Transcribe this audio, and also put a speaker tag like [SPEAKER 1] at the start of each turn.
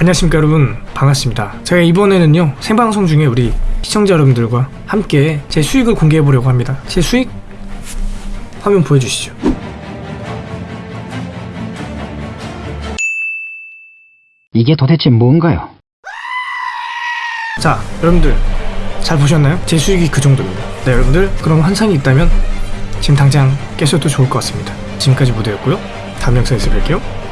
[SPEAKER 1] 안녕하십니까 여러분. 반갑습니다. 제가 이번에는요 생방송 중에 우리 시청자 여러분들과 함께 제 수익을 공개해 보려고 합니다. 제 수익 화면 보여주시죠.
[SPEAKER 2] 이게 도대체 뭔가요?
[SPEAKER 1] 자 여러분들 잘 보셨나요? 제 수익이 그 정도입니다. 네 여러분들 그럼 환상이 있다면 지금 당장 깨셔도 좋을 것 같습니다. 지금까지 무대였고요. 다음 영상에서 뵐게요.